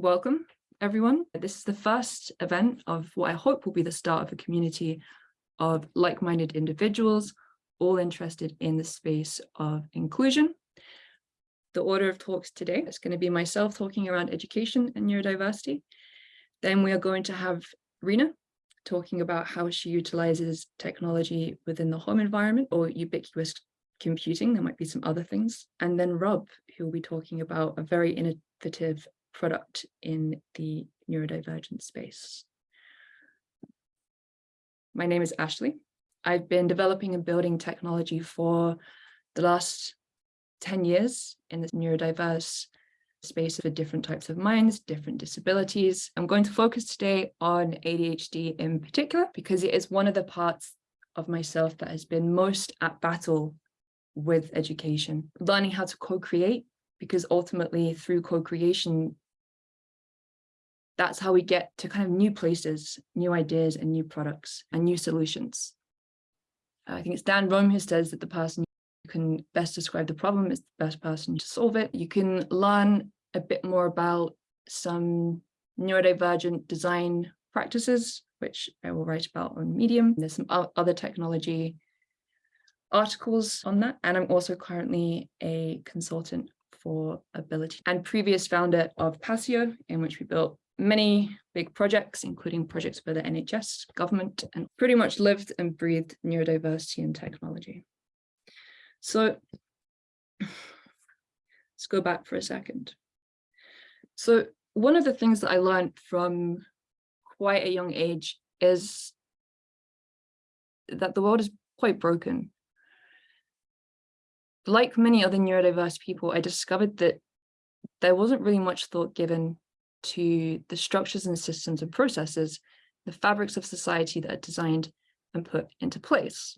welcome everyone. This is the first event of what I hope will be the start of a community of like-minded individuals, all interested in the space of inclusion. The order of talks today is going to be myself talking around education and neurodiversity. Then we are going to have Rena talking about how she utilizes technology within the home environment or ubiquitous computing. There might be some other things. And then Rob, who will be talking about a very innovative product in the neurodivergent space. My name is Ashley. I've been developing and building technology for the last 10 years in this neurodiverse space for different types of minds, different disabilities. I'm going to focus today on ADHD in particular, because it is one of the parts of myself that has been most at battle with education, learning how to co-create, because ultimately through co-creation, that's how we get to kind of new places, new ideas and new products and new solutions. Uh, I think it's Dan Roam who says that the person who can best describe the problem is the best person to solve it. You can learn a bit more about some neurodivergent design practices, which I will write about on Medium. There's some other technology articles on that. And I'm also currently a consultant for Ability and previous founder of Passio, in which we built many big projects, including projects for the NHS, government, and pretty much lived and breathed neurodiversity and technology. So let's go back for a second. So one of the things that I learned from quite a young age is that the world is quite broken. Like many other neurodiverse people, I discovered that there wasn't really much thought given to the structures and systems and processes, the fabrics of society that are designed and put into place.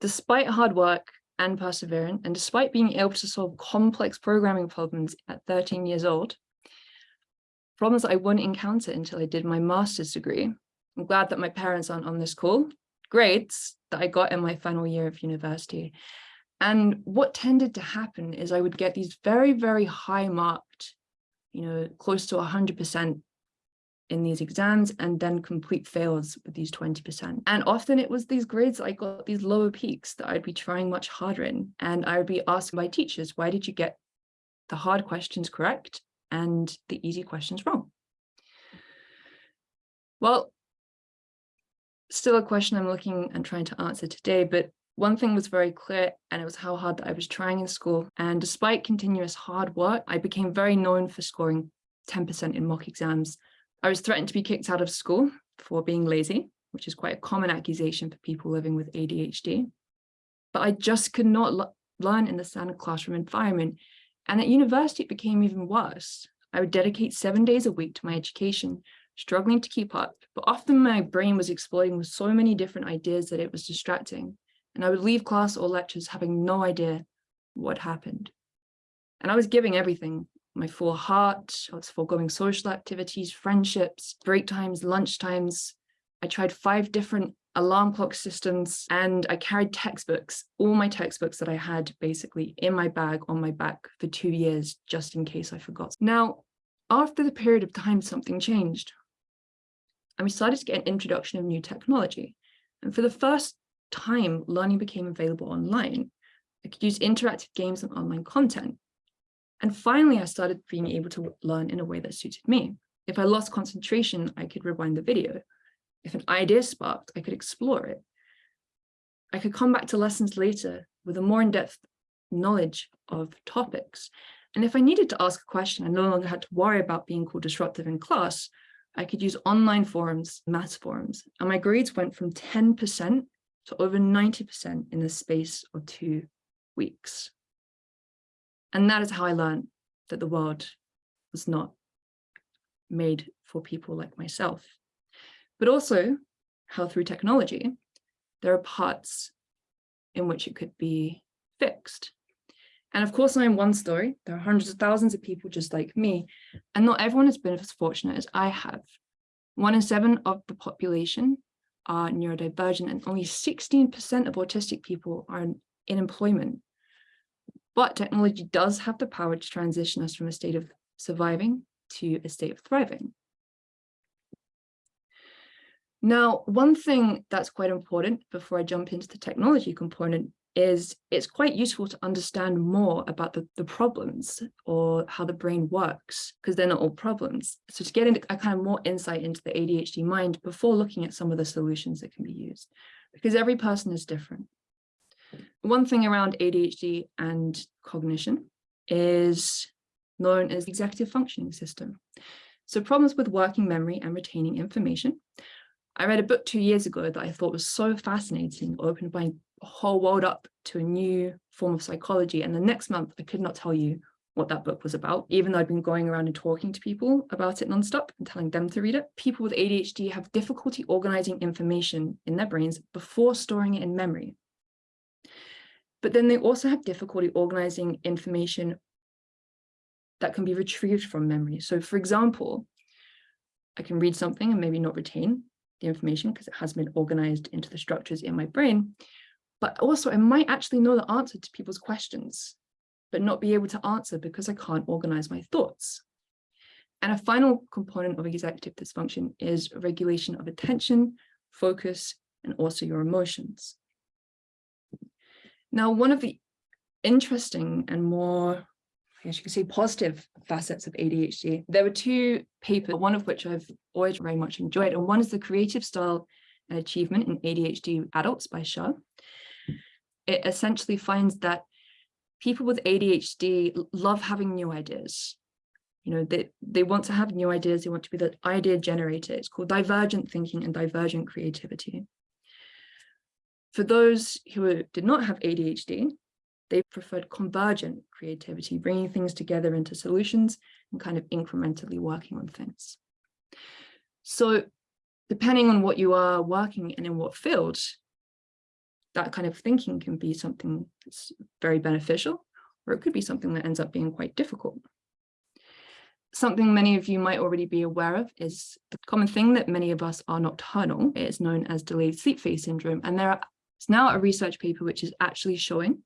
Despite hard work and perseverance, and despite being able to solve complex programming problems at 13 years old, problems I wouldn't encounter until I did my master's degree. I'm glad that my parents aren't on this call. Grades that I got in my final year of university. And what tended to happen is I would get these very, very high marked you know, close to 100% in these exams and then complete fails with these 20%. And often it was these grades I got these lower peaks that I'd be trying much harder in. And I would be asked by teachers, why did you get the hard questions correct and the easy questions wrong? Well, still a question I'm looking and trying to answer today, but one thing was very clear and it was how hard that I was trying in school. And despite continuous hard work, I became very known for scoring 10% in mock exams. I was threatened to be kicked out of school for being lazy, which is quite a common accusation for people living with ADHD. But I just could not learn in the standard classroom environment. And at university, it became even worse. I would dedicate seven days a week to my education, struggling to keep up, but often my brain was exploding with so many different ideas that it was distracting and I would leave class or lectures having no idea what happened. And I was giving everything, my full heart, I was foregoing social activities, friendships, break times, lunch times. I tried five different alarm clock systems and I carried textbooks, all my textbooks that I had basically in my bag on my back for two years, just in case I forgot. Now, after the period of time, something changed. And we started to get an introduction of new technology. And for the first time learning became available online. I could use interactive games and online content. And finally, I started being able to learn in a way that suited me. If I lost concentration, I could rewind the video. If an idea sparked, I could explore it. I could come back to lessons later with a more in-depth knowledge of topics. And if I needed to ask a question, I no longer had to worry about being called disruptive in class. I could use online forums, maths forums, and my grades went from 10% to over 90% in the space of two weeks. And that is how I learned that the world was not made for people like myself. But also how through technology, there are parts in which it could be fixed. And of course, I'm one story. There are hundreds of thousands of people just like me, and not everyone has been as fortunate as I have. One in seven of the population are neurodivergent and only 16% of autistic people are in employment. But technology does have the power to transition us from a state of surviving to a state of thriving. Now, one thing that's quite important before I jump into the technology component is it's quite useful to understand more about the, the problems or how the brain works, because they're not all problems. So to get into a kind of more insight into the ADHD mind before looking at some of the solutions that can be used, because every person is different. One thing around ADHD and cognition is known as executive functioning system. So problems with working memory and retaining information. I read a book two years ago that I thought was so fascinating, opened my whole world up to a new form of psychology. And the next month, I could not tell you what that book was about, even though I'd been going around and talking to people about it nonstop and telling them to read it. People with ADHD have difficulty organizing information in their brains before storing it in memory. But then they also have difficulty organizing information that can be retrieved from memory. So for example, I can read something and maybe not retain the information because it has been organized into the structures in my brain but also I might actually know the answer to people's questions, but not be able to answer because I can't organize my thoughts. And a final component of executive dysfunction is regulation of attention, focus, and also your emotions. Now, one of the interesting and more, I guess you could say positive facets of ADHD, there were two papers, one of which I've always very much enjoyed, and one is the creative style and achievement in ADHD adults by Shah, it essentially finds that people with ADHD love having new ideas. You know, they, they want to have new ideas, they want to be the idea generator. It's called divergent thinking and divergent creativity. For those who did not have ADHD, they preferred convergent creativity, bringing things together into solutions and kind of incrementally working on things. So depending on what you are working and in what field, that kind of thinking can be something that's very beneficial, or it could be something that ends up being quite difficult. Something many of you might already be aware of is the common thing that many of us are nocturnal. It is known as delayed sleep phase syndrome. And there is now a research paper which is actually showing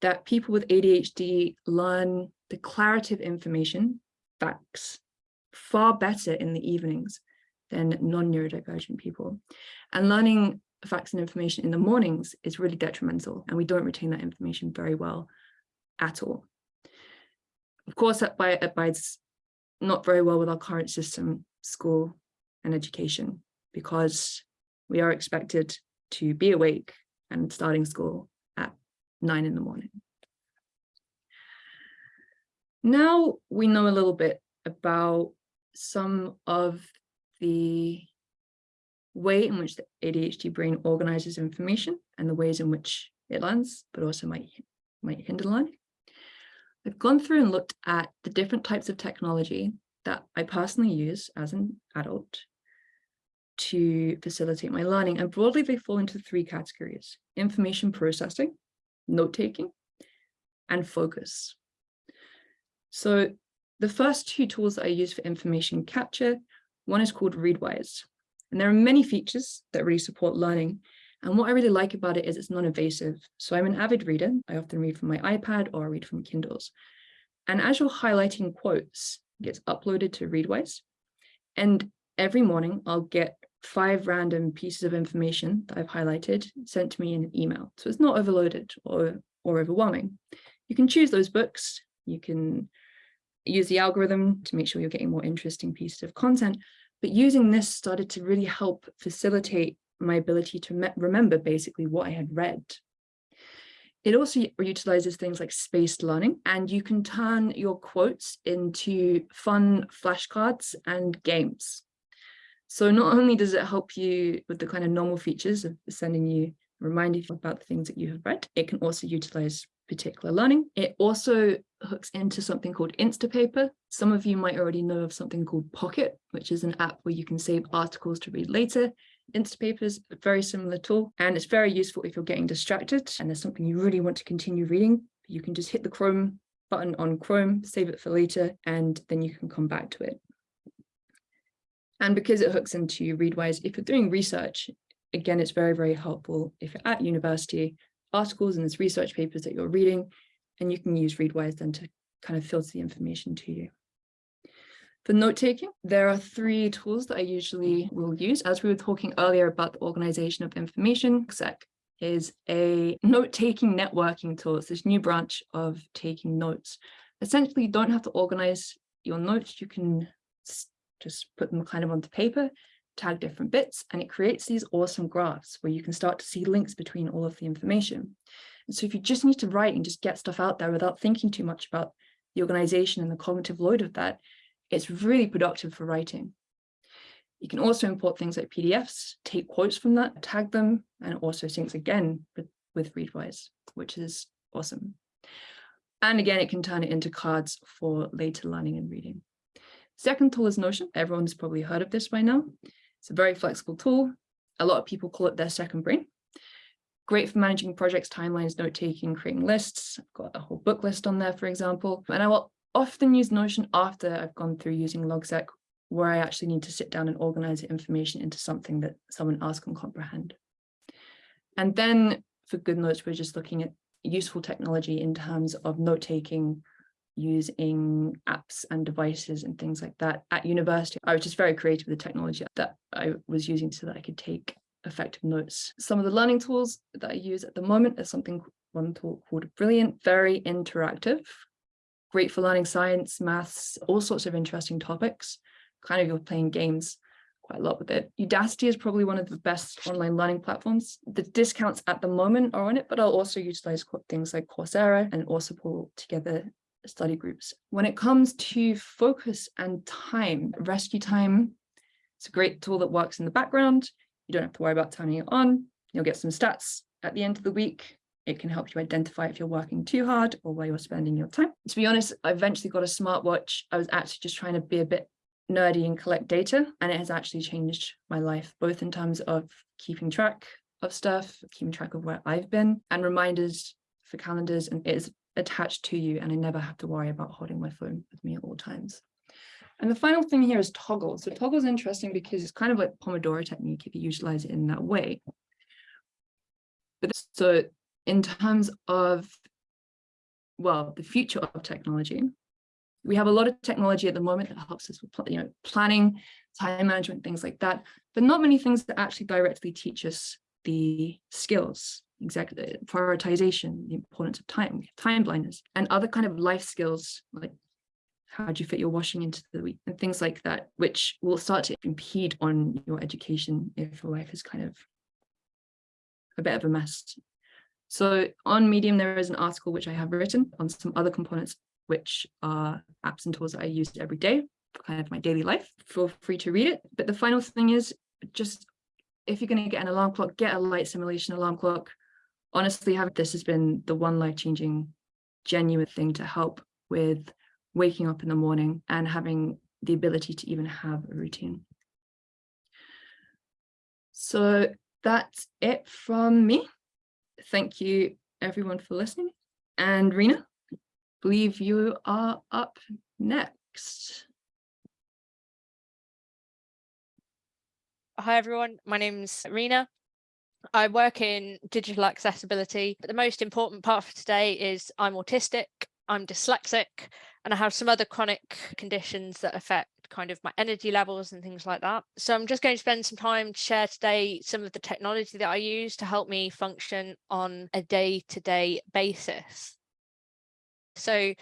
that people with ADHD learn declarative information, facts, far better in the evenings than non-neurodivergent people. And learning facts and information in the mornings is really detrimental and we don't retain that information very well at all. Of course, that abides not very well with our current system, school and education, because we are expected to be awake and starting school at nine in the morning. Now we know a little bit about some of the way in hmm. which the ADHD brain organizes information and the ways in which it learns, but also might, might hinder learning. I've gone through and looked at the different types of technology that I personally use as an adult to facilitate my learning. And broadly, they fall into three categories, information processing, note-taking, and focus. So the first two tools that I use for information capture, one is called Readwise. And there are many features that really support learning. And what I really like about it is it's non-invasive. So I'm an avid reader. I often read from my iPad or I read from Kindles. And as you're highlighting quotes, it gets uploaded to Readwise. And every morning I'll get five random pieces of information that I've highlighted sent to me in an email. So it's not overloaded or, or overwhelming. You can choose those books. You can use the algorithm to make sure you're getting more interesting pieces of content, but using this started to really help facilitate my ability to remember basically what I had read. It also utilizes things like spaced learning, and you can turn your quotes into fun flashcards and games. So not only does it help you with the kind of normal features of sending you, reminding you about the things that you have read, it can also utilize particular learning. It also hooks into something called Instapaper. Some of you might already know of something called Pocket, which is an app where you can save articles to read later. Instapaper is a very similar tool, and it's very useful if you're getting distracted and there's something you really want to continue reading. You can just hit the Chrome button on Chrome, save it for later, and then you can come back to it. And because it hooks into Readwise, if you're doing research, again, it's very, very helpful if you're at university articles and there's research papers that you're reading, and you can use Readwise then to kind of filter the information to you. For note-taking, there are three tools that I usually will use. As we were talking earlier about the organization of information, Exec is a note-taking networking tool. It's this new branch of taking notes. Essentially, you don't have to organize your notes. You can just put them kind of onto paper, tag different bits, and it creates these awesome graphs where you can start to see links between all of the information. And so if you just need to write and just get stuff out there without thinking too much about the organization and the cognitive load of that, it's really productive for writing. You can also import things like PDFs, take quotes from that, tag them, and it also syncs again with, with Readwise, which is awesome. And again, it can turn it into cards for later learning and reading. Second tool is Notion. Everyone's probably heard of this by now. It's a very flexible tool. A lot of people call it their second brain. Great for managing projects, timelines, note-taking, creating lists. I've got a whole book list on there, for example. And I will often use Notion after I've gone through using Logseq, where I actually need to sit down and organize the information into something that someone else can comprehend. And then for GoodNotes, we're just looking at useful technology in terms of note-taking, using apps and devices and things like that. At university, I was just very creative with the technology that I was using so that I could take effective notes. Some of the learning tools that I use at the moment is something one tool called Brilliant, very interactive, great for learning science, maths, all sorts of interesting topics. Kind of you're playing games quite a lot with it. Udacity is probably one of the best online learning platforms. The discounts at the moment are on it, but I'll also utilize things like Coursera and also pull together study groups. When it comes to focus and time, RescueTime, it's a great tool that works in the background. You don't have to worry about turning it on. You'll get some stats at the end of the week. It can help you identify if you're working too hard or where you're spending your time. To be honest, I eventually got a smartwatch. I was actually just trying to be a bit nerdy and collect data, and it has actually changed my life, both in terms of keeping track of stuff, keeping track of where I've been, and reminders for calendars, and it is attached to you and I never have to worry about holding my phone with me at all times. And the final thing here is Toggl. So Toggl is interesting because it's kind of like Pomodoro technique if you utilize it in that way. But so in terms of, well, the future of technology, we have a lot of technology at the moment that helps us with you know, planning, time management, things like that, but not many things that actually directly teach us the skills exactly uh, prioritization, the importance of time, time blindness, and other kind of life skills like how do you fit your washing into the week and things like that, which will start to impede on your education if your life is kind of a bit of a mess. So on Medium, there is an article which I have written on some other components, which are apps and tools that I use every day for kind of my daily life. Feel free to read it. But the final thing is just if you're going to get an alarm clock, get a light simulation alarm clock honestly, have this has been the one life-changing, genuine thing to help with waking up in the morning and having the ability to even have a routine. So that's it from me. Thank you everyone for listening. And Rena, I believe you are up next. Hi everyone, my name's Rena. I work in digital accessibility, but the most important part for today is I'm autistic, I'm dyslexic, and I have some other chronic conditions that affect kind of my energy levels and things like that. So I'm just going to spend some time to share today some of the technology that I use to help me function on a day-to-day -day basis. So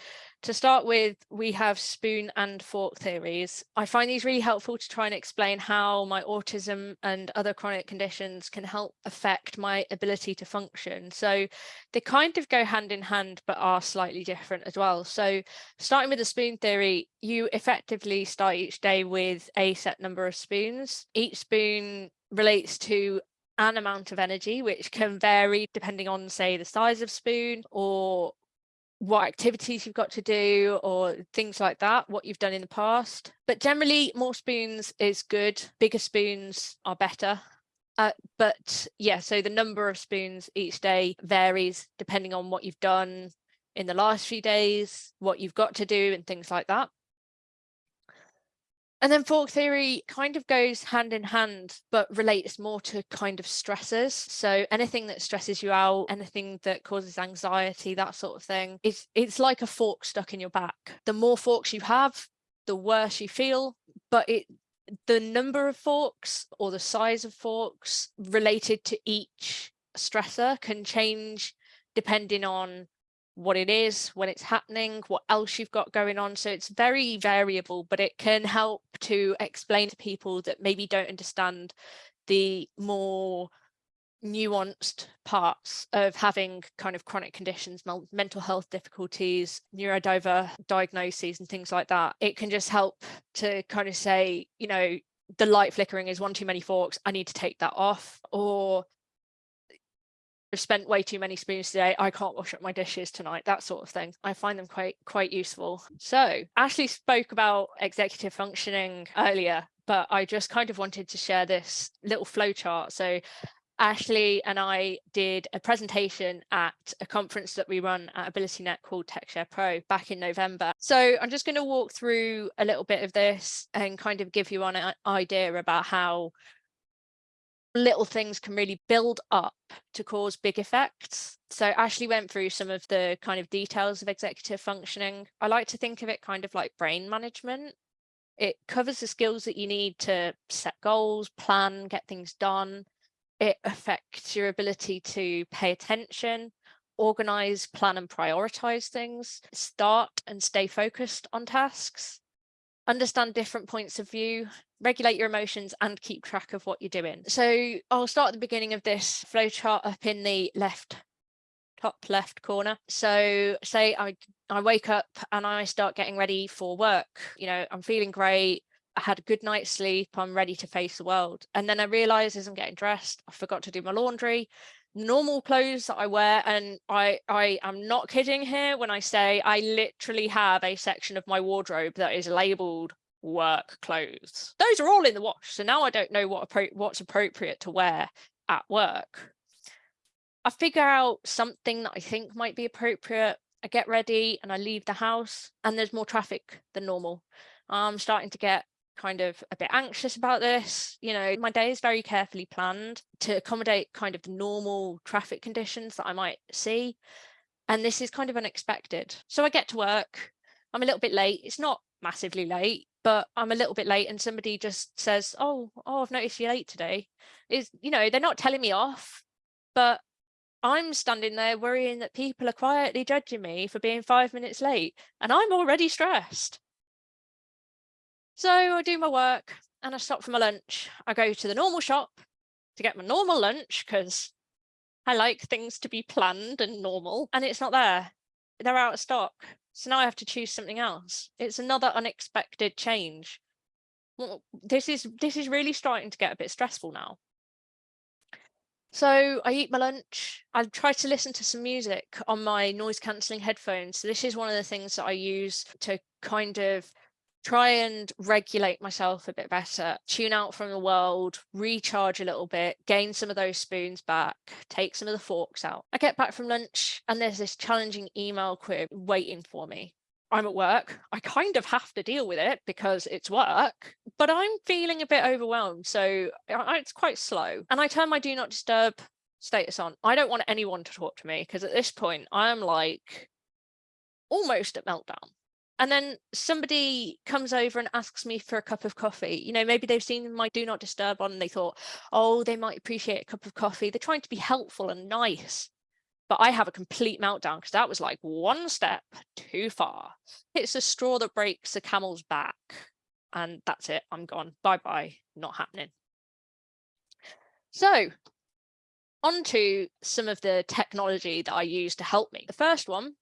to start with, we have spoon and fork theories. I find these really helpful to try and explain how my autism and other chronic conditions can help affect my ability to function. So they kind of go hand in hand, but are slightly different as well. So starting with the spoon theory, you effectively start each day with a set number of spoons. Each spoon relates to an amount of energy, which can vary depending on, say, the size of spoon or what activities you've got to do or things like that, what you've done in the past. But generally more spoons is good. Bigger spoons are better. Uh, but yeah, so the number of spoons each day varies depending on what you've done in the last few days, what you've got to do and things like that. And then fork theory kind of goes hand in hand, but relates more to kind of stressors. So anything that stresses you out, anything that causes anxiety, that sort of thing, it's, it's like a fork stuck in your back. The more forks you have, the worse you feel, but it the number of forks or the size of forks related to each stressor can change depending on what it is, when it's happening, what else you've got going on. So it's very variable, but it can help to explain to people that maybe don't understand the more nuanced parts of having kind of chronic conditions, mental health difficulties, neurodiver diagnoses and things like that. It can just help to kind of say, you know, the light flickering is one too many forks, I need to take that off. Or I've spent way too many spoons today. I can't wash up my dishes tonight, that sort of thing. I find them quite quite useful. So Ashley spoke about executive functioning earlier, but I just kind of wanted to share this little flow chart. So Ashley and I did a presentation at a conference that we run at AbilityNet called TechShare Pro back in November. So I'm just going to walk through a little bit of this and kind of give you an idea about how little things can really build up to cause big effects. So Ashley went through some of the kind of details of executive functioning. I like to think of it kind of like brain management. It covers the skills that you need to set goals, plan, get things done. It affects your ability to pay attention, organize, plan and prioritize things, start and stay focused on tasks, understand different points of view, regulate your emotions and keep track of what you're doing. So I'll start at the beginning of this flowchart up in the left top left corner. So say I, I wake up and I start getting ready for work. You know, I'm feeling great. I had a good night's sleep. I'm ready to face the world. And then I realize as I'm getting dressed, I forgot to do my laundry normal clothes that I wear and I I am not kidding here when I say I literally have a section of my wardrobe that is labeled work clothes. Those are all in the wash. So now I don't know what what's appropriate to wear at work. I figure out something that I think might be appropriate. I get ready and I leave the house and there's more traffic than normal. I'm starting to get kind of a bit anxious about this. You know, my day is very carefully planned to accommodate kind of the normal traffic conditions that I might see. And this is kind of unexpected. So I get to work. I'm a little bit late. It's not massively late, but I'm a little bit late and somebody just says, oh, oh, I've noticed you're late today. Is, you know, they're not telling me off, but I'm standing there worrying that people are quietly judging me for being five minutes late and I'm already stressed. So I do my work and I stop for my lunch. I go to the normal shop to get my normal lunch because I like things to be planned and normal and it's not there. They're out of stock. So now I have to choose something else. It's another unexpected change. Well, this is this is really starting to get a bit stressful now. So I eat my lunch. I try to listen to some music on my noise cancelling headphones. So this is one of the things that I use to kind of try and regulate myself a bit better, tune out from the world, recharge a little bit, gain some of those spoons back, take some of the forks out. I get back from lunch and there's this challenging email query waiting for me. I'm at work. I kind of have to deal with it because it's work, but I'm feeling a bit overwhelmed. So it's quite slow. And I turn my do not disturb status on. I don't want anyone to talk to me because at this point I'm like almost at meltdown and then somebody comes over and asks me for a cup of coffee you know maybe they've seen my do not disturb on and they thought oh they might appreciate a cup of coffee they're trying to be helpful and nice but I have a complete meltdown because that was like one step too far. It's a straw that breaks the camel's back and that's it. I'm gone. Bye bye. Not happening. So on to some of the technology that I use to help me. The first one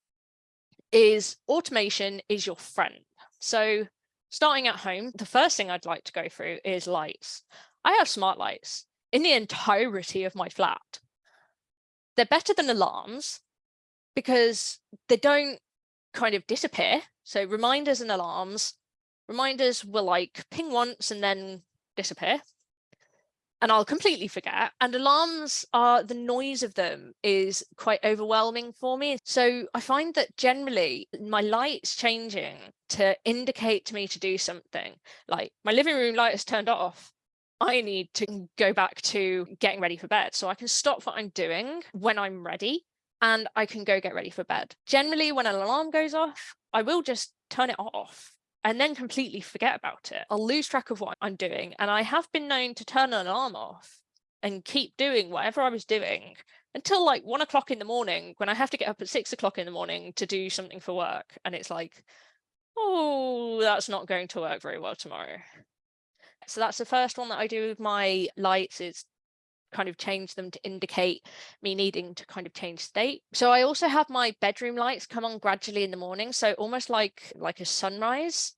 is automation is your friend. So starting at home, the first thing I'd like to go through is lights. I have smart lights in the entirety of my flat. They're better than alarms because they don't kind of disappear. So reminders and alarms, reminders will like ping once and then disappear and I'll completely forget. And alarms are the noise of them is quite overwhelming for me. So I find that generally my light's changing to indicate to me to do something like my living room light is turned off. I need to go back to getting ready for bed. So I can stop what I'm doing when I'm ready and I can go get ready for bed. Generally, when an alarm goes off, I will just turn it off and then completely forget about it. I'll lose track of what I'm doing. And I have been known to turn an alarm off and keep doing whatever I was doing until like one o'clock in the morning when I have to get up at six o'clock in the morning to do something for work. And it's like, oh, that's not going to work very well tomorrow. So that's the first one that I do with my lights is kind of change them to indicate me needing to kind of change state. So I also have my bedroom lights come on gradually in the morning. So almost like like a sunrise.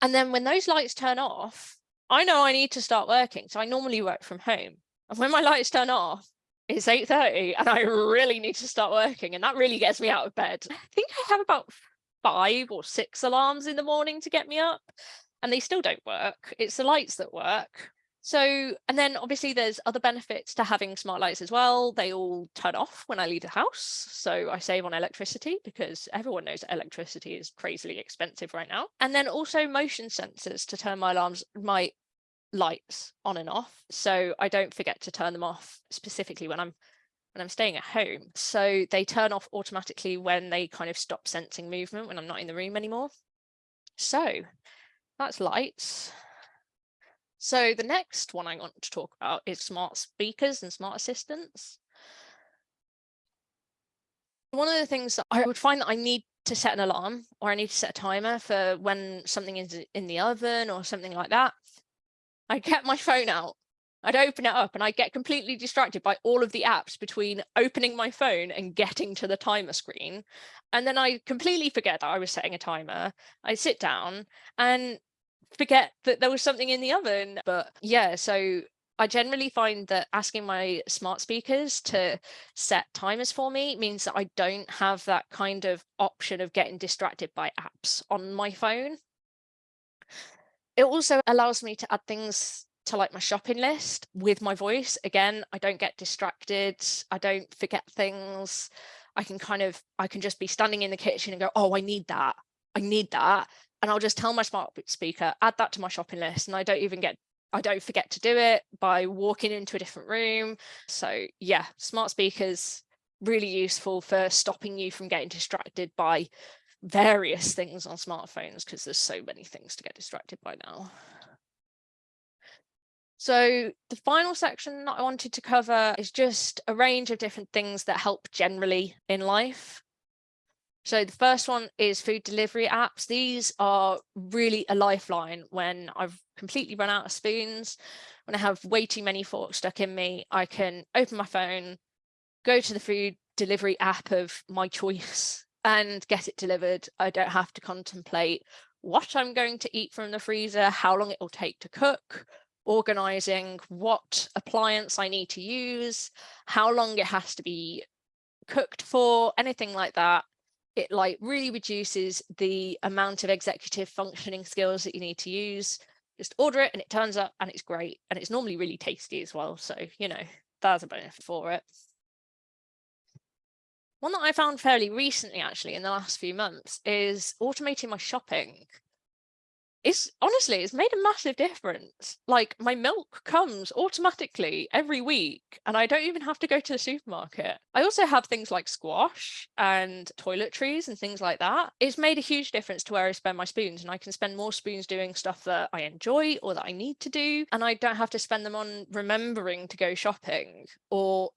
And then when those lights turn off, I know I need to start working. So I normally work from home. And when my lights turn off, it's 8.30 and I really need to start working. And that really gets me out of bed. I think I have about five or six alarms in the morning to get me up and they still don't work. It's the lights that work. So, and then obviously there's other benefits to having smart lights as well. They all turn off when I leave the house. So I save on electricity because everyone knows electricity is crazily expensive right now. And then also motion sensors to turn my alarms, my lights on and off. So I don't forget to turn them off specifically when I'm when I'm staying at home. So they turn off automatically when they kind of stop sensing movement when I'm not in the room anymore. So that's lights. So the next one I want to talk about is smart speakers and smart assistants. One of the things that I would find that I need to set an alarm or I need to set a timer for when something is in the oven or something like that. I get my phone out, I'd open it up and I get completely distracted by all of the apps between opening my phone and getting to the timer screen. And then I completely forget that I was setting a timer. I sit down and forget that there was something in the oven. But yeah, so I generally find that asking my smart speakers to set timers for me means that I don't have that kind of option of getting distracted by apps on my phone. It also allows me to add things to like my shopping list with my voice. Again, I don't get distracted. I don't forget things. I can kind of, I can just be standing in the kitchen and go, oh, I need that. I need that and I'll just tell my smart speaker, add that to my shopping list. And I don't even get, I don't forget to do it by walking into a different room. So yeah, smart speakers, really useful for stopping you from getting distracted by various things on smartphones because there's so many things to get distracted by now. So the final section that I wanted to cover is just a range of different things that help generally in life. So the first one is food delivery apps. These are really a lifeline when I've completely run out of spoons, when I have way too many forks stuck in me, I can open my phone, go to the food delivery app of my choice and get it delivered. I don't have to contemplate what I'm going to eat from the freezer, how long it will take to cook, organizing what appliance I need to use, how long it has to be cooked for, anything like that it like really reduces the amount of executive functioning skills that you need to use. Just order it and it turns up and it's great. And it's normally really tasty as well. So, you know, that's a benefit for it. One that I found fairly recently, actually, in the last few months is automating my shopping it's honestly it's made a massive difference. Like my milk comes automatically every week and i don't even have to go to the supermarket. I also have things like squash and toiletries and things like that. It's made a huge difference to where i spend my spoons and i can spend more spoons doing stuff that i enjoy or that i need to do and i don't have to spend them on remembering to go shopping or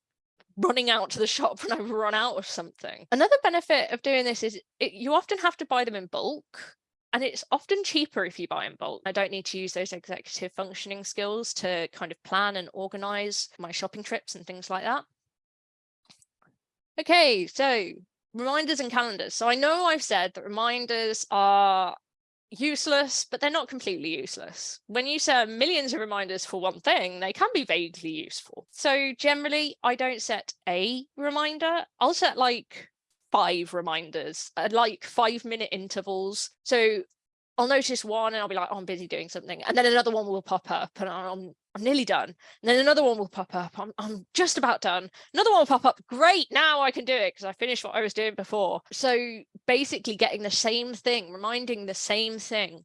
running out to the shop when I run out of something. Another benefit of doing this is it, you often have to buy them in bulk and it's often cheaper if you buy in bulk. I don't need to use those executive functioning skills to kind of plan and organize my shopping trips and things like that. Okay, so reminders and calendars. So I know I've said that reminders are useless, but they're not completely useless. When you set millions of reminders for one thing, they can be vaguely useful. So generally, I don't set a reminder. I'll set like five reminders at like five minute intervals. So I'll notice one and I'll be like, oh, I'm busy doing something. And then another one will pop up and I'm, I'm nearly done. And then another one will pop up. I'm, I'm just about done. Another one will pop up. Great. Now I can do it because I finished what I was doing before. So basically getting the same thing, reminding the same thing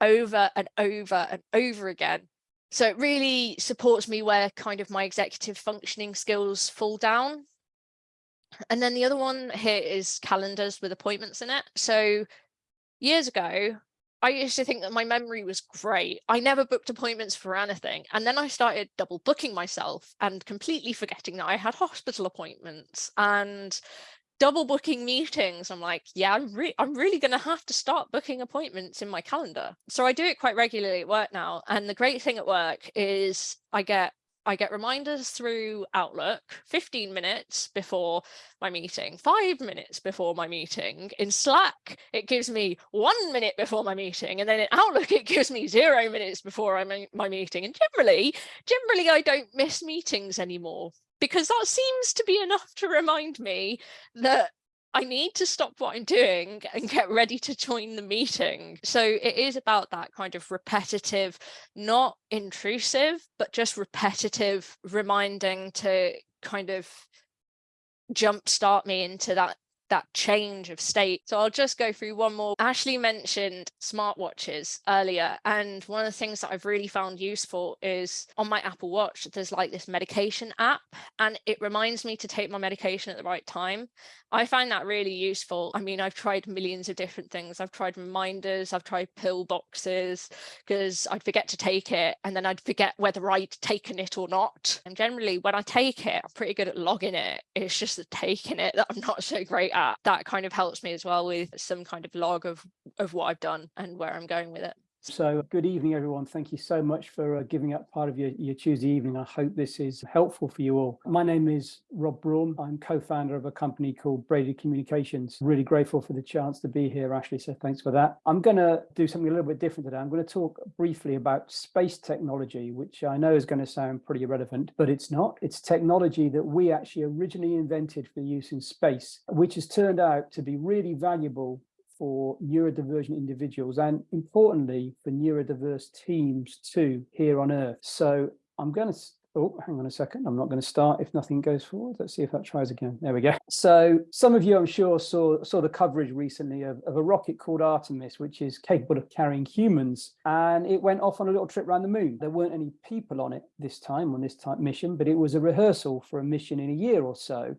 over and over and over again. So it really supports me where kind of my executive functioning skills fall down and then the other one here is calendars with appointments in it. So years ago, I used to think that my memory was great. I never booked appointments for anything. And then I started double booking myself and completely forgetting that I had hospital appointments and double booking meetings. I'm like, yeah, I'm, re I'm really going to have to start booking appointments in my calendar. So I do it quite regularly at work now. And the great thing at work is I get I get reminders through Outlook 15 minutes before my meeting, five minutes before my meeting. In Slack, it gives me one minute before my meeting. And then in Outlook, it gives me zero minutes before I'm my meeting. And generally, generally, I don't miss meetings anymore because that seems to be enough to remind me that I need to stop what I'm doing and get ready to join the meeting. So it is about that kind of repetitive, not intrusive, but just repetitive reminding to kind of jumpstart me into that that change of state. So I'll just go through one more. Ashley mentioned smartwatches earlier, and one of the things that I've really found useful is on my Apple Watch, there's like this medication app, and it reminds me to take my medication at the right time. I find that really useful. I mean, I've tried millions of different things. I've tried reminders, I've tried pill boxes because I'd forget to take it and then I'd forget whether I'd taken it or not. And generally when I take it, I'm pretty good at logging it. It's just the taking it that I'm not so great at. That kind of helps me as well with some kind of log of, of what I've done and where I'm going with it. So good evening, everyone. Thank you so much for uh, giving up part of your, your Tuesday evening. I hope this is helpful for you all. My name is Rob Braun. I'm co-founder of a company called Braided Communications. Really grateful for the chance to be here, Ashley, so thanks for that. I'm going to do something a little bit different today. I'm going to talk briefly about space technology, which I know is going to sound pretty irrelevant, but it's not. It's technology that we actually originally invented for use in space, which has turned out to be really valuable for neurodivergent individuals and importantly for neurodiverse teams too here on earth. So i'm going to oh hang on a second. I'm not going to start if nothing goes forward. Let's see if that tries again. There we go. So some of you i'm sure saw saw the coverage recently of, of a rocket called artemis which is capable of carrying humans. And it went off on a little trip around the moon. There weren't any people on it this time on this type mission but it was a rehearsal for a mission in a year or so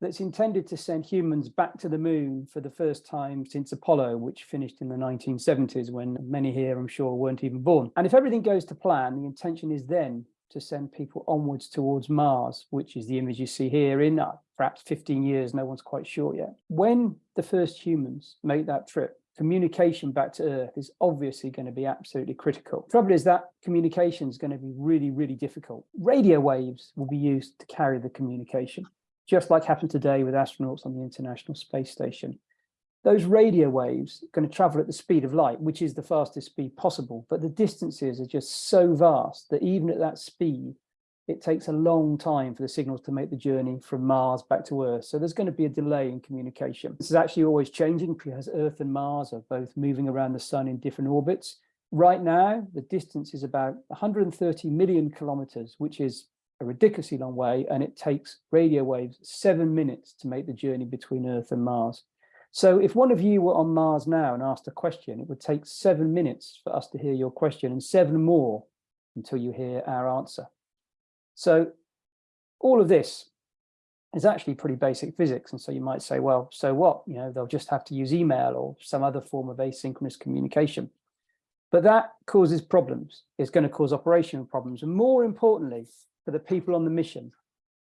that's intended to send humans back to the moon for the first time since Apollo, which finished in the 1970s when many here, I'm sure, weren't even born. And if everything goes to plan, the intention is then to send people onwards towards Mars, which is the image you see here in uh, perhaps 15 years, no one's quite sure yet. When the first humans make that trip, communication back to Earth is obviously going to be absolutely critical. The Trouble is that communication is going to be really, really difficult. Radio waves will be used to carry the communication just like happened today with astronauts on the International Space Station. Those radio waves are going to travel at the speed of light, which is the fastest speed possible, but the distances are just so vast that even at that speed, it takes a long time for the signals to make the journey from Mars back to Earth. So there's going to be a delay in communication. This is actually always changing because Earth and Mars are both moving around the sun in different orbits. Right now, the distance is about 130 million kilometers, which is ridiculously long way and it takes radio waves seven minutes to make the journey between Earth and Mars. So if one of you were on Mars now and asked a question, it would take seven minutes for us to hear your question and seven more until you hear our answer. So all of this is actually pretty basic physics. And so you might say, well, so what? You know, they'll just have to use email or some other form of asynchronous communication. But that causes problems. It's going to cause operational problems. And more importantly, for the people on the mission.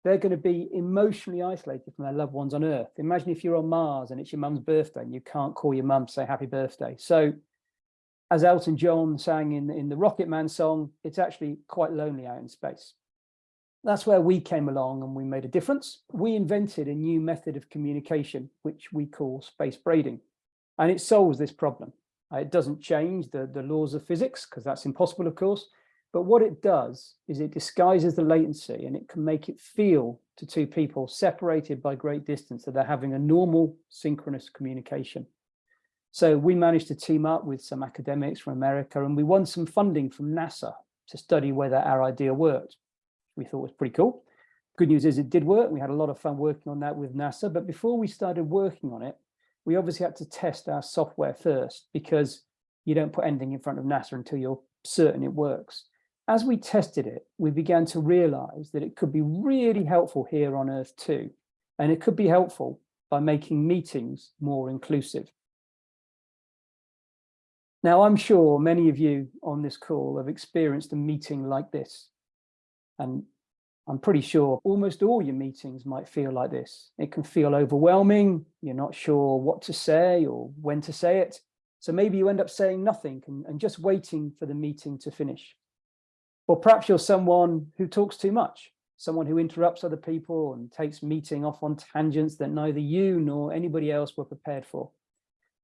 They're going to be emotionally isolated from their loved ones on Earth. Imagine if you're on Mars and it's your mum's birthday and you can't call your mum to say happy birthday. So as Elton John sang in, in the Rocket Man song, it's actually quite lonely out in space. That's where we came along and we made a difference. We invented a new method of communication, which we call space braiding, and it solves this problem. Uh, it doesn't change the, the laws of physics because that's impossible, of course, but what it does is it disguises the latency and it can make it feel to two people separated by great distance that they're having a normal synchronous communication. So we managed to team up with some academics from America and we won some funding from NASA to study whether our idea worked. We thought was pretty cool. Good news is it did work. We had a lot of fun working on that with NASA. But before we started working on it, we obviously had to test our software first because you don't put anything in front of NASA until you're certain it works as we tested it, we began to realize that it could be really helpful here on Earth too. And it could be helpful by making meetings more inclusive. Now, I'm sure many of you on this call have experienced a meeting like this. And I'm pretty sure almost all your meetings might feel like this. It can feel overwhelming. You're not sure what to say or when to say it. So maybe you end up saying nothing and, and just waiting for the meeting to finish. Or perhaps you're someone who talks too much, someone who interrupts other people and takes meeting off on tangents that neither you nor anybody else were prepared for.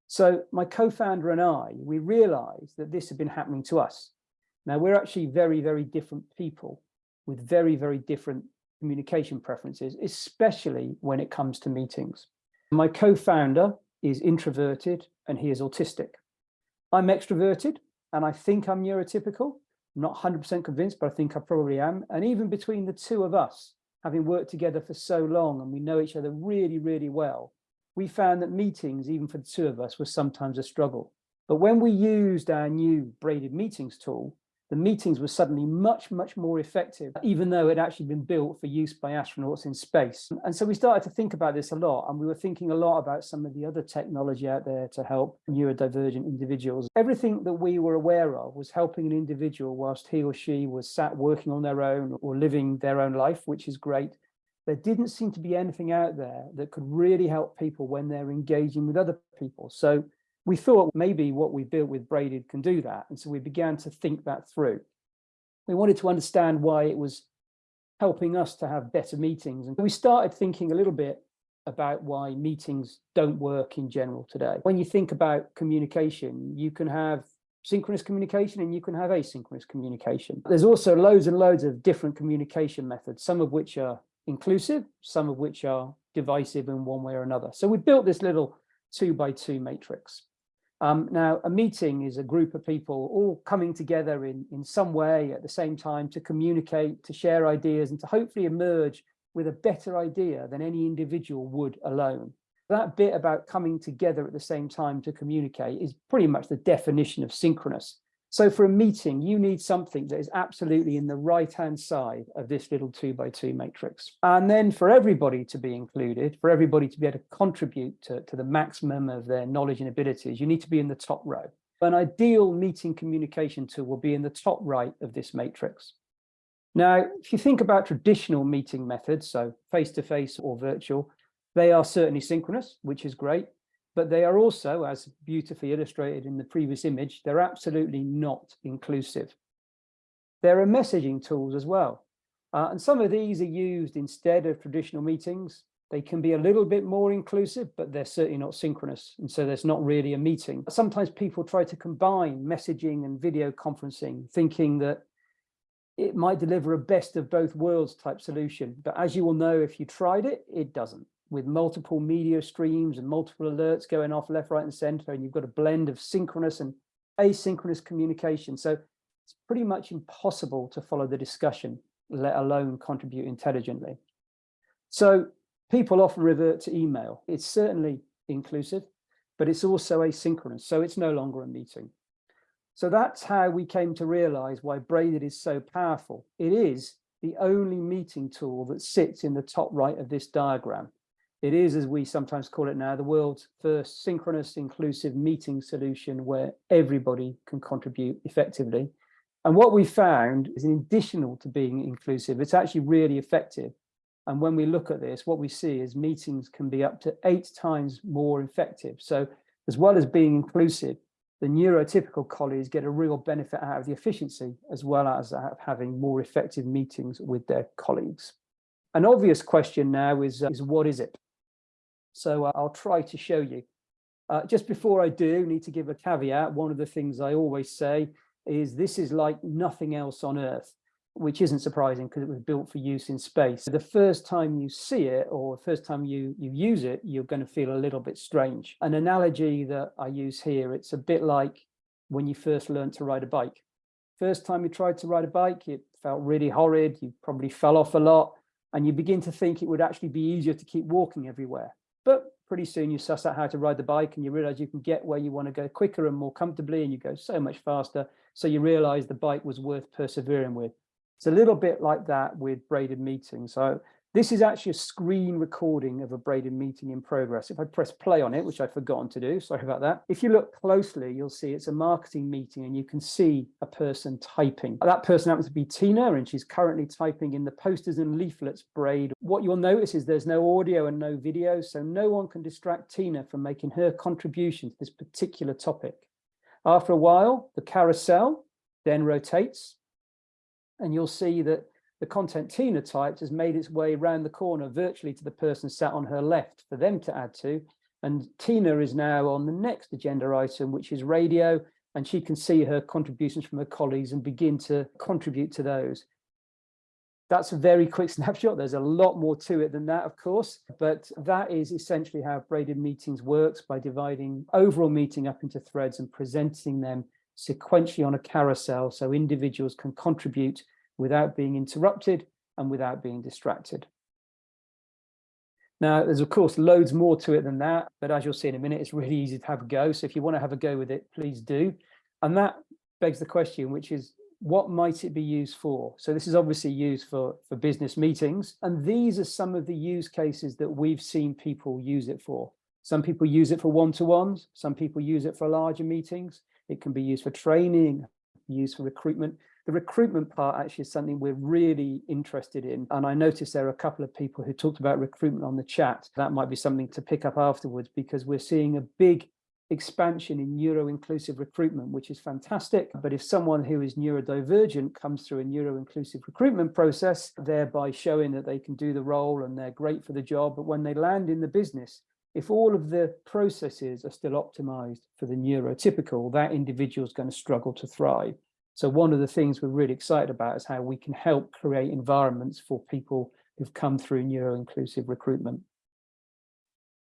So my co-founder and I, we realized that this had been happening to us. Now we're actually very, very different people with very, very different communication preferences, especially when it comes to meetings. My co-founder is introverted and he is autistic. I'm extroverted and I think I'm neurotypical. Not 100% convinced, but I think I probably am. And even between the two of us, having worked together for so long and we know each other really, really well, we found that meetings, even for the two of us, was sometimes a struggle. But when we used our new braided meetings tool, the meetings were suddenly much, much more effective, even though it had actually been built for use by astronauts in space. And so we started to think about this a lot, and we were thinking a lot about some of the other technology out there to help neurodivergent individuals. Everything that we were aware of was helping an individual whilst he or she was sat working on their own or living their own life, which is great. There didn't seem to be anything out there that could really help people when they're engaging with other people. So we thought maybe what we built with Braided can do that. And so we began to think that through. We wanted to understand why it was helping us to have better meetings. And we started thinking a little bit about why meetings don't work in general today. When you think about communication, you can have synchronous communication and you can have asynchronous communication. There's also loads and loads of different communication methods, some of which are inclusive, some of which are divisive in one way or another. So we built this little two by two matrix. Um, now, a meeting is a group of people all coming together in, in some way at the same time to communicate, to share ideas, and to hopefully emerge with a better idea than any individual would alone. That bit about coming together at the same time to communicate is pretty much the definition of synchronous. So for a meeting, you need something that is absolutely in the right-hand side of this little two by two matrix. And then for everybody to be included, for everybody to be able to contribute to, to the maximum of their knowledge and abilities, you need to be in the top row. An ideal meeting communication tool will be in the top right of this matrix. Now, if you think about traditional meeting methods, so face-to-face -face or virtual, they are certainly synchronous, which is great but they are also, as beautifully illustrated in the previous image, they're absolutely not inclusive. There are messaging tools as well. Uh, and some of these are used instead of traditional meetings. They can be a little bit more inclusive, but they're certainly not synchronous. And so there's not really a meeting. Sometimes people try to combine messaging and video conferencing, thinking that it might deliver a best of both worlds type solution. But as you will know, if you tried it, it doesn't with multiple media streams and multiple alerts going off left, right, and center, and you've got a blend of synchronous and asynchronous communication. So it's pretty much impossible to follow the discussion, let alone contribute intelligently. So people often revert to email. It's certainly inclusive, but it's also asynchronous, so it's no longer a meeting. So that's how we came to realize why Braided is so powerful. It is the only meeting tool that sits in the top right of this diagram. It is, as we sometimes call it now, the world's first synchronous inclusive meeting solution where everybody can contribute effectively. And what we found is in additional to being inclusive, it's actually really effective. And when we look at this, what we see is meetings can be up to eight times more effective. So as well as being inclusive, the neurotypical colleagues get a real benefit out of the efficiency as well as having more effective meetings with their colleagues. An obvious question now is, uh, is what is it? So uh, I'll try to show you. Uh, just before I do, need to give a caveat. One of the things I always say is this is like nothing else on Earth, which isn't surprising because it was built for use in space. The first time you see it or the first time you, you use it, you're going to feel a little bit strange. An analogy that I use here, it's a bit like when you first learned to ride a bike. First time you tried to ride a bike, it felt really horrid. You probably fell off a lot and you begin to think it would actually be easier to keep walking everywhere. But pretty soon you suss out how to ride the bike and you realize you can get where you want to go quicker and more comfortably and you go so much faster. So you realize the bike was worth persevering with. It's a little bit like that with braided meetings. So This is actually a screen recording of a braided meeting in progress. If I press play on it, which I've forgotten to do, sorry about that. If you look closely, you'll see it's a marketing meeting and you can see a person typing. That person happens to be Tina and she's currently typing in the posters and leaflets braid. What you'll notice is there's no audio and no video, so no one can distract Tina from making her contribution to this particular topic. After a while, the carousel then rotates and you'll see that the content Tina typed has made its way around the corner virtually to the person sat on her left for them to add to. And Tina is now on the next agenda item, which is radio, and she can see her contributions from her colleagues and begin to contribute to those. That's a very quick snapshot. There's a lot more to it than that, of course, but that is essentially how braided meetings works by dividing overall meeting up into threads and presenting them sequentially on a carousel so individuals can contribute without being interrupted and without being distracted. Now, there's of course loads more to it than that, but as you'll see in a minute, it's really easy to have a go. So if you want to have a go with it, please do. And that begs the question, which is what might it be used for? So this is obviously used for, for business meetings. And these are some of the use cases that we've seen people use it for. Some people use it for one-to-ones. Some people use it for larger meetings. It can be used for training, used for recruitment. The recruitment part actually is something we're really interested in. And I noticed there are a couple of people who talked about recruitment on the chat. That might be something to pick up afterwards because we're seeing a big expansion in neuro-inclusive recruitment, which is fantastic. But if someone who is neurodivergent comes through a neuro-inclusive recruitment process, thereby showing that they can do the role and they're great for the job, but when they land in the business, if all of the processes are still optimized for the neurotypical, that individual is going to struggle to thrive. So one of the things we're really excited about is how we can help create environments for people who've come through neuro-inclusive recruitment.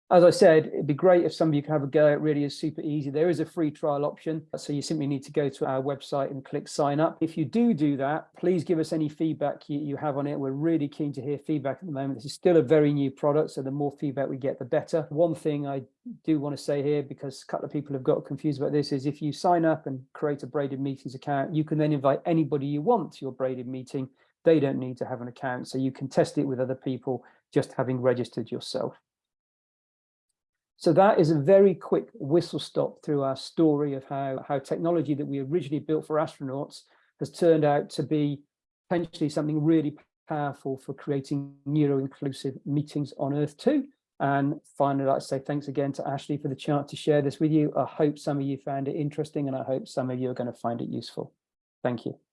As I said, it'd be great if some of you could have a go. It really is super easy. There is a free trial option. So you simply need to go to our website and click sign up. If you do do that, please give us any feedback you, you have on it. We're really keen to hear feedback at the moment. This is still a very new product. So the more feedback we get, the better. One thing I do want to say here, because a couple of people have got confused about this, is if you sign up and create a Braided Meetings account, you can then invite anybody you want to your Braided meeting. They don't need to have an account. So you can test it with other people just having registered yourself. So that is a very quick whistle stop through our story of how, how technology that we originally built for astronauts has turned out to be potentially something really powerful for creating neuro-inclusive meetings on Earth too. And finally, I'd like to say thanks again to Ashley for the chance to share this with you. I hope some of you found it interesting and I hope some of you are going to find it useful. Thank you.